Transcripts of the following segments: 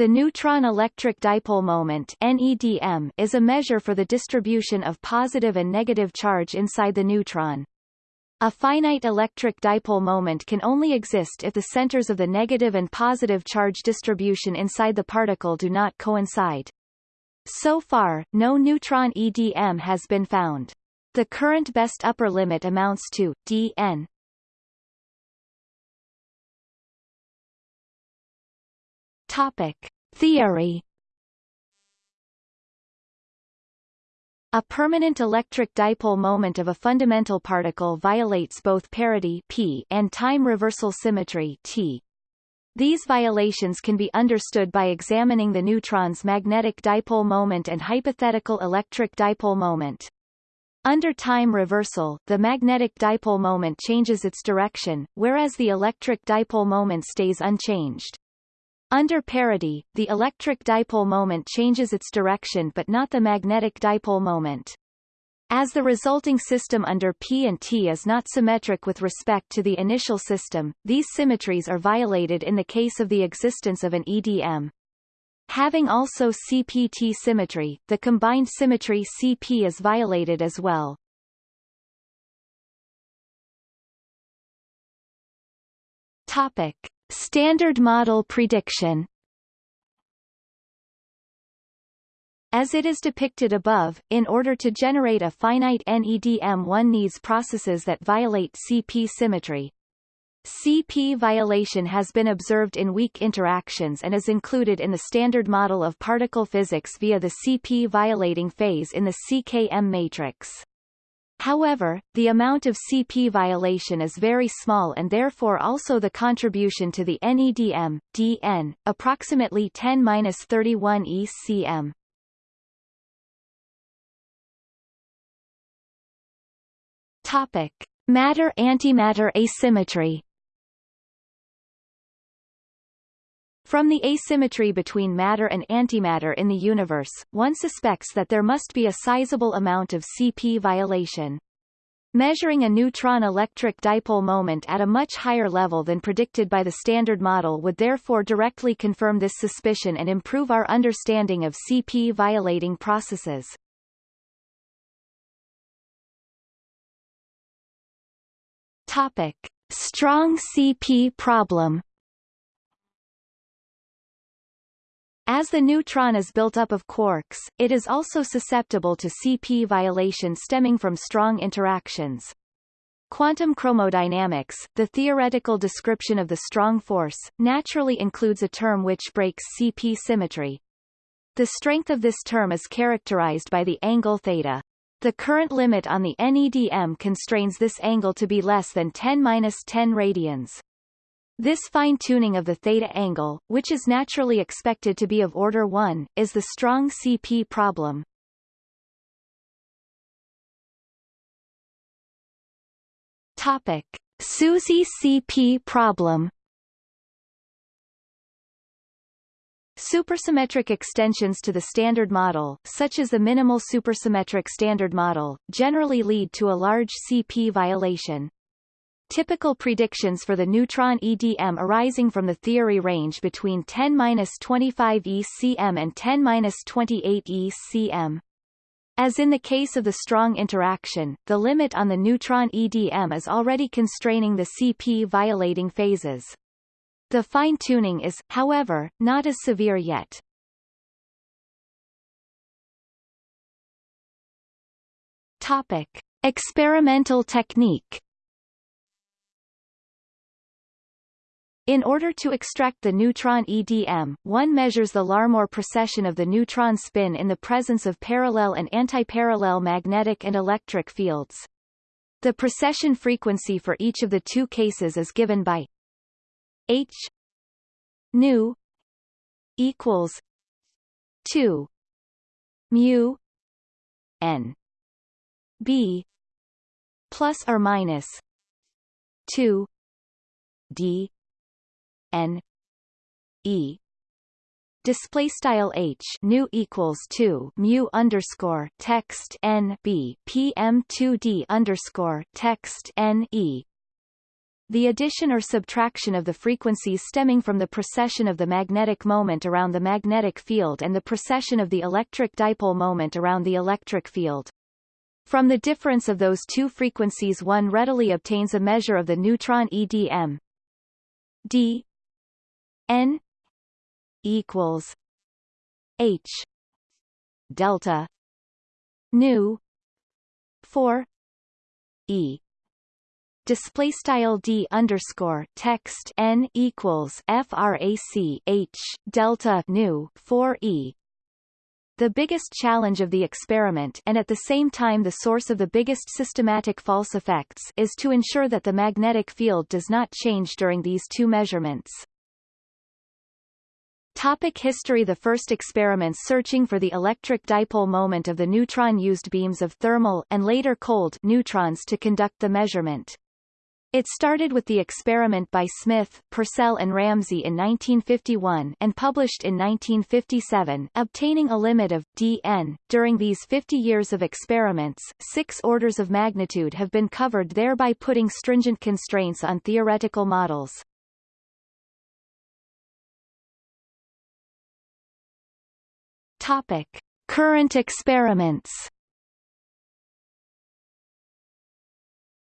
The neutron electric dipole moment NEDM is a measure for the distribution of positive and negative charge inside the neutron. A finite electric dipole moment can only exist if the centers of the negative and positive charge distribution inside the particle do not coincide. So far, no neutron EDM has been found. The current best upper limit amounts to dn Topic: Theory A permanent electric dipole moment of a fundamental particle violates both parity p and time reversal symmetry t. These violations can be understood by examining the neutron's magnetic dipole moment and hypothetical electric dipole moment. Under time reversal, the magnetic dipole moment changes its direction, whereas the electric dipole moment stays unchanged. Under parity, the electric dipole moment changes its direction but not the magnetic dipole moment. As the resulting system under P and T is not symmetric with respect to the initial system, these symmetries are violated in the case of the existence of an EDM. Having also CPT symmetry, the combined symmetry CP is violated as well. Topic. Standard model prediction As it is depicted above, in order to generate a finite NEDM one needs processes that violate CP symmetry. CP violation has been observed in weak interactions and is included in the standard model of particle physics via the CP violating phase in the CKM matrix. However, the amount of CP violation is very small and therefore also the contribution to the NEDM, DN, approximately 10-31 ECM. Topic. Matter-antimatter asymmetry From the asymmetry between matter and antimatter in the universe, one suspects that there must be a sizable amount of CP violation. Measuring a neutron electric dipole moment at a much higher level than predicted by the Standard Model would therefore directly confirm this suspicion and improve our understanding of CP violating processes. Topic. Strong CP problem As the neutron is built up of quarks, it is also susceptible to CP violation stemming from strong interactions. Quantum chromodynamics, the theoretical description of the strong force, naturally includes a term which breaks CP symmetry. The strength of this term is characterized by the angle theta. The current limit on the NEDM constrains this angle to be less than 10-10 radians. This fine-tuning of the theta angle, which is naturally expected to be of order 1, is the strong CP problem. Topic. SUSY CP problem Supersymmetric extensions to the Standard Model, such as the minimal supersymmetric Standard Model, generally lead to a large CP violation. Typical predictions for the neutron EDM arising from the theory range between 10-25 ECM and 10-28 ECM. As in the case of the strong interaction, the limit on the neutron EDM is already constraining the CP violating phases. The fine-tuning is, however, not as severe yet. Topic. Experimental technique In order to extract the neutron EDM, one measures the Larmor precession of the neutron spin in the presence of parallel and antiparallel magnetic and electric fields. The precession frequency for each of the two cases is given by h nu equals 2 mu n b plus or minus 2 d n e display style h nu equals 2 mu underscore text n b pm 2 d underscore text n e the addition or subtraction of the frequencies stemming from the precession of the magnetic moment around the magnetic field and the precession of the electric dipole moment around the electric field. From the difference of those two frequencies one readily obtains a measure of the neutron EDM. D N equals H delta nu 4 E display style d underscore text n equals frac h delta nu 4 e the biggest challenge of the experiment and at the same time the source of the biggest systematic false effects is to ensure that the magnetic field does not change during these two measurements. Topic history The first experiments searching for the electric dipole moment of the neutron used beams of thermal and later cold neutrons to conduct the measurement. It started with the experiment by Smith, Purcell and Ramsey in 1951 and published in 1957, obtaining a limit of dn. During these 50 years of experiments, six orders of magnitude have been covered thereby putting stringent constraints on theoretical models. Topic. Current experiments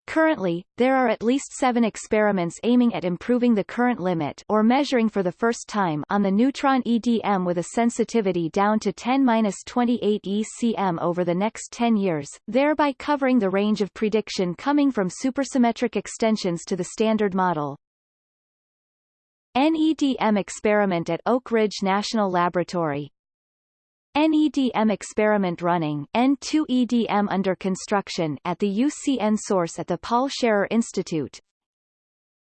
Currently, there are at least seven experiments aiming at improving the current limit or measuring for the first time on the neutron EDM with a sensitivity down to 10-28 ECM over the next 10 years, thereby covering the range of prediction coming from supersymmetric extensions to the Standard Model. NEDM experiment at Oak Ridge National Laboratory NEDM experiment running N2EDM under construction at the UCN source at the Paul Scherrer Institute.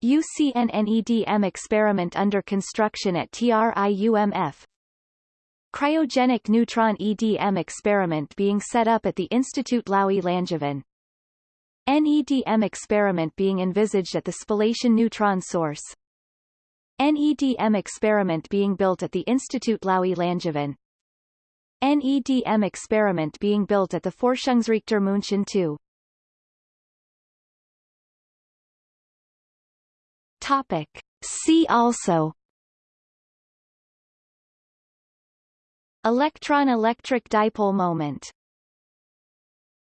UCN NEDM experiment under construction at TRIUMF Cryogenic neutron EDM experiment being set up at the Institut Laue-Langevin NEDM experiment being envisaged at the Spallation neutron source. NEDM experiment being built at the Institut Laue-Langevin NEDM experiment being built at the Forschungsreaktor München 2. Topic. See also Electron electric dipole moment